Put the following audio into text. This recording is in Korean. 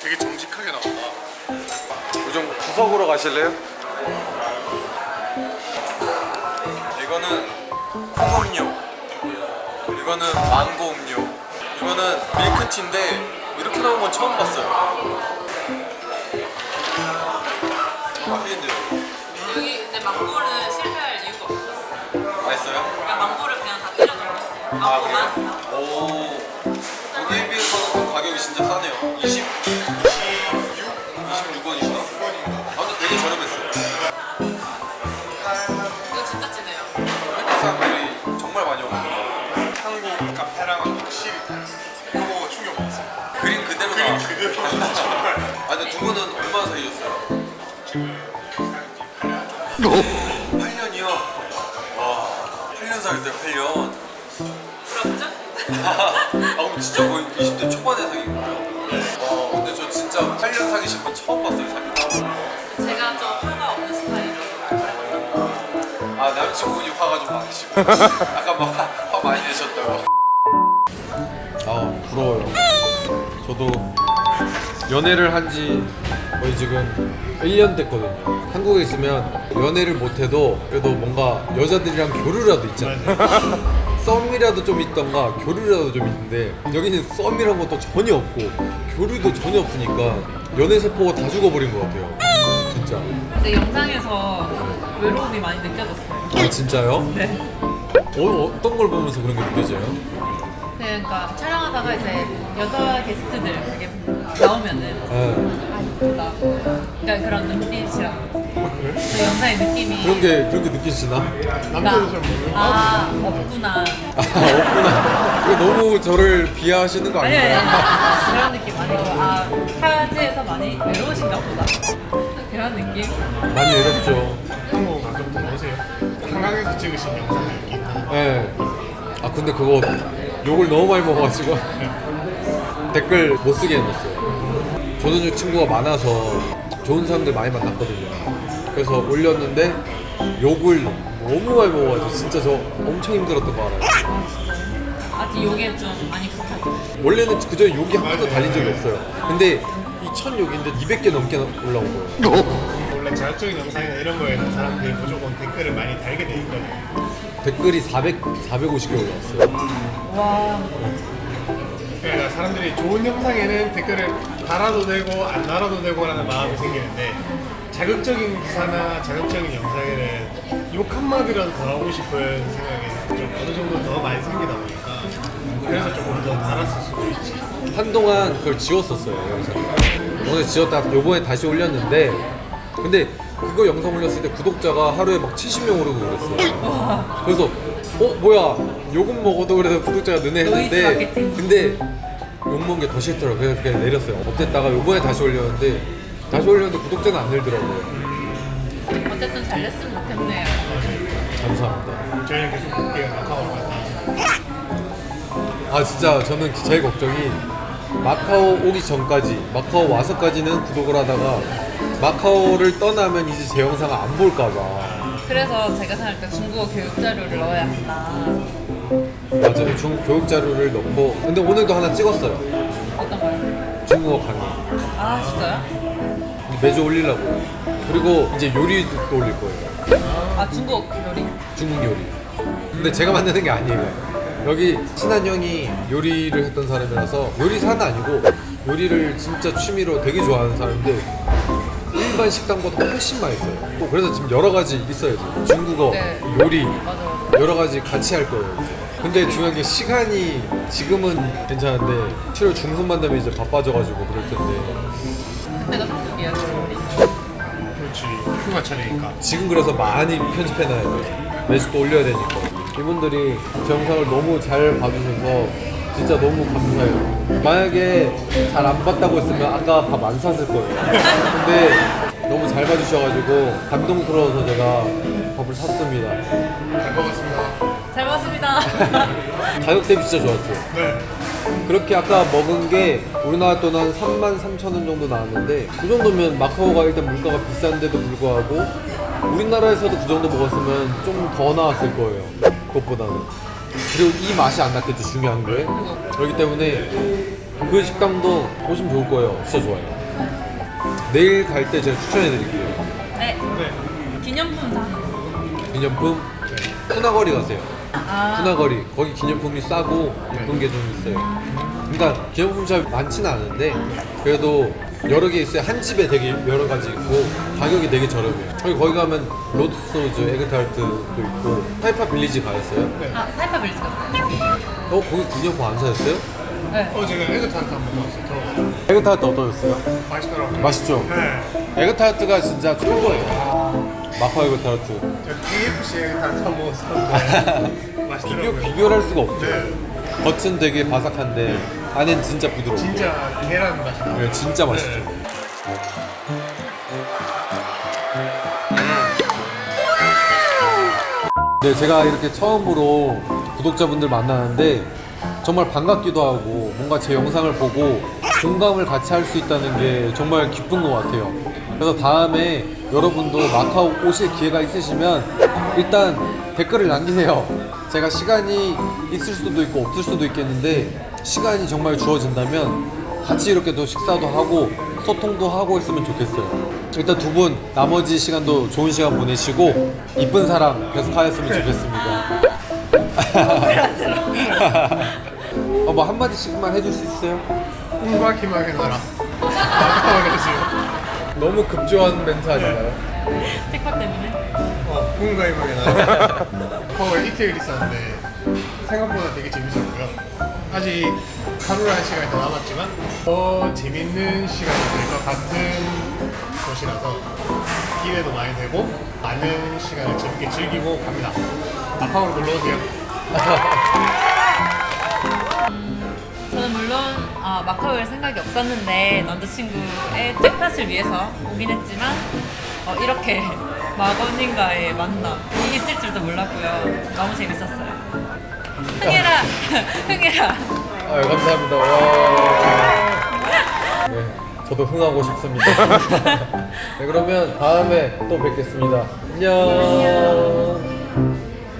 되게 정직하게 나온다. 요즘 구석으로 가실래요? 이거는 콩음료 이거는 망고 음료 이거는 밀크티인데 이렇게 나온 건 처음 봤어요 맛있는데요? 여기 근데 망고는 실패할 이유가 없어. 맛있어요? 그냥 망고를 그냥 다 때려 넣어. 아 망고만. 그래요? 카페랑은 확실히 달라요. 이거 충격 먹었어요. 그림 그대로 그림 나와 그대로 정말. 아 근데 두 분은 얼마나 사귀셨어요? 8년이요? 와 8년 사귈 때 8년 부럽죠? 아 그럼 진짜 거의 20대 초반에 사귄 거예요? 와 근데 저 진짜 8년 사귀신 분 처음 봤어요 사귄 제가 좀 화가 없는 스타일이라서 아 남자친구분이 화가 좀 많으시고 아까 막 화 많이 내셨다고 아 부러워요 저도 연애를 한 지 거의 지금 1년 됐거든요 한국에 있으면 연애를 못해도 그래도 뭔가 여자들이랑 교류라도 있잖아요 썸이라도 좀 있던가 교류라도 좀 있는데 여기는 썸이란 것도 전혀 없고 교류도 전혀 없으니까 연애 세포가 다 죽어버린 것 같아요 진짜 근데 영상에서 외로움이 많이 느껴졌어요. 아 진짜요? 네. 어, 어떤 걸 보면서 그런 게 느껴져요? 그러니까 촬영하다가 이제 여자 게스트들 이렇게 나오면은 네. 아 이쁘다. 그러니까 그런 눈빛이랑 그 영상의 느낌이 그런 게 그런 게 느껴지나? 남자도 잘 모르요 아 없구나. 아 없구나. 이거 너무 저를 비하하시는 거 아니 아니 아닌가요? 그런 느낌 아니고 아 타지에서 많이 외로우신가 보다. 그런 느낌. 많이 외롭죠. 한국 더 오세요. 한강에서 찍으신 영상을 예. 아 근데 그거 욕을 너무 많이 먹어가지고 댓글 못 쓰게 해놨어요. 조선족 친구가 많아서 좋은 사람들 많이 만났거든요. 그래서 올렸는데 욕을 너무 많이 먹어가지고 진짜 저 엄청 힘들었던 거 알아요. 아직 요게 좀 많이 익숙하죠. 원래는 그전에 욕이 한 번도 달린 적이 없어요. 근데 이천 욕인데 200개 넘게 올라온 거예요. 원래 자극적인 영상이나 이런 거에는 사람들이 무조건 댓글을 많이 달게 돼 있거든요. 댓글이 400, 450개 올라왔어요. 와 그러니까 사람들이 좋은 영상에는 댓글을 달아도 되고 안 달아도 되고 라는 마음이 생기는데 자극적인 기사나 자극적인 영상에는 욕 한마디라도 더 하고 싶은 생각이 좀 어느 정도 더 많이 생기다 보니까 그래서 조금 더 달았을 수도 있지. 한동안 그걸 지웠었어요 영상 오늘 지웠다 요번에 다시 올렸는데 근데 그거 영상 올렸을 때 구독자가 하루에 막 70명 오르고 그랬어요 그래서 어 뭐야 욕은 먹어도 그래도 구독자가 느네 노이즈 했는데. 근데 욕먹은 게 더 싫더라고요 그래서 그냥 내렸어요 없앴다가 요번에 다시 올렸는데 다시 올렸는데 구독자는 안 늘더라고요 어쨌든 잘 됐으면 좋겠네요. 감사합니다 저희는 계속 볼게요. 마카오로 갔다. 아 진짜 저는 제일 걱정이 마카오 오기 전까지 마카오 와서까지는 구독을 하다가 마카오를 떠나면 이제 제 영상을 안 볼까봐. 그래서 제가 생각할 때 중국어 교육 자료를 넣어야 한다. 맞아요. 중 교육 자료를 넣고. 근데 오늘도 하나 찍었어요. 어떤 거요? 중국어 강의. 아 진짜요? 매주 올리려고. 그리고 이제 요리도 또 올릴 거예요. 아 중국어 요리? 중국 요리. 근데 제가 만드는 게 아니에요. 여기 친한 형이 요리를 했던 사람이라서 요리사는 아니고 요리를 진짜 취미로 되게 좋아하는 사람인데 일반 식당보다 훨씬 맛있어요 그래서 지금 여러 가지 있어요 지금 중국어 네. 요리 맞아 맞아. 여러 가지 같이 할 거예요. 근데 중요한 게 시간이 지금은 괜찮은데 7월 중순만 되면 이제 바빠져가지고 그럴 텐데 그때가 성수기야 요리. 그렇지. 휴가철이니까. 지금 그래서 많이 편집해놔야 돼요. 매주 또 올려야 되니까. 이분들이 제 영상을 너무 잘 봐주셔서 진짜 너무 감사해요. 만약에 잘 안 봤다고 했으면 아까 밥 안 샀을 거예요. 근데 너무 잘 봐주셔가지고 감동스러워서 제가 밥을 샀습니다. 잘 먹었습니다. 잘 먹었습니다. 가격 대비 진짜 좋았죠. 네. 그렇게 아까 먹은 게 우리나라 돈 한 3만 3천 원 정도 나왔는데 그 정도면 마카오가 일단 물가가 비싼데도 불구하고 우리나라에서도 그 정도 먹었으면 좀 더 나왔을 거예요 그것보다는 그리고 이 맛이 안 났겠죠 중요한 게 그렇기 때문에 그 식당도 보시면 좋을 거예요. 진짜 좋아요. 내일 갈 때 제가 추천해 드릴게요. 네. 네. 기념품 기념품 푸나거리 가세요. 아. 푸나거리 거기 기념품이 싸고 예쁜 게 좀 있어요. 그러니까 기념품 샵 많지는 않은데 그래도 여러 개 있어요. 한 집에 되게 여러 가지 있고 가격이 되게 저렴해요. 거기 거기 가면 Lord Stow's, 에그타르트도 있고 타이파 빌리지 가셨어요? 아, 타이파 빌리지 갔어요. 어 거기 기념품 안 사셨어요? 네. 어 제가 에그타르트 한번 먹었어요. 에그타르트 어떠셨어요? 맛있더라고요. 맛있죠? 네. 에그타르트가 진짜 최고예요. 마카오 에그타르트. 제가 KFC 에그타르트 한번 먹었었는데 비교, 맛있더라고요. 비교를 할 수가 없죠. 네. 겉은 되게 바삭한데 안엔 진짜 부드러워. 진짜 계란 맛이 나요. 네, 진짜 맛있죠. 네. 네, 제가 이렇게 처음으로 구독자분들 만나는데 정말 반갑기도 하고 뭔가 제 영상을 보고 공감을 같이 할 수 있다는 게 정말 기쁜 것 같아요. 그래서 다음에 여러분도 마카오 오실 기회가 있으시면 일단 댓글을 남기세요. 제가 시간이 있을 수도 있고 없을 수도 있겠는데 시간이 정말 주어진다면 같이 이렇게 또 식사도 하고 소통도 하고 했으면 좋겠어요. 일단 두 분 나머지 시간도 좋은 시간 보내시고 이쁜 사랑 계속 하였으면 좋겠습니다. 어, 뭐 한마디씩만 해줄 수 있어요? 꿈과 희망의 나라. 마카오에서 너무 급조한 멘트 아닌가요? tiktok 때문에. 어, 꿈과 희망의 나라. 서울 이틀 있었는데 생각보다 되게 재밌었고요. 아직 하루라는 시간이 더 남았지만 더 재밌는 시간이 될 것 같은 곳이라서 기회도 많이 되고 많은 시간을 재밌게 즐기고 갑니다. 마카오로 놀러 오세요. 마카오에 올 생각이 없었는데 남자친구의 잭팟을 위해서 오긴 했지만 어, 이렇게 마건님과의 만남이 있을 줄도 몰랐고요. 너무 재밌었어요. 흥해라, 흥해라. 아, 감사합니다. 와. 네, 저도 흥하고 싶습니다. 네, 그러면 다음에 또 뵙겠습니다. 안녕.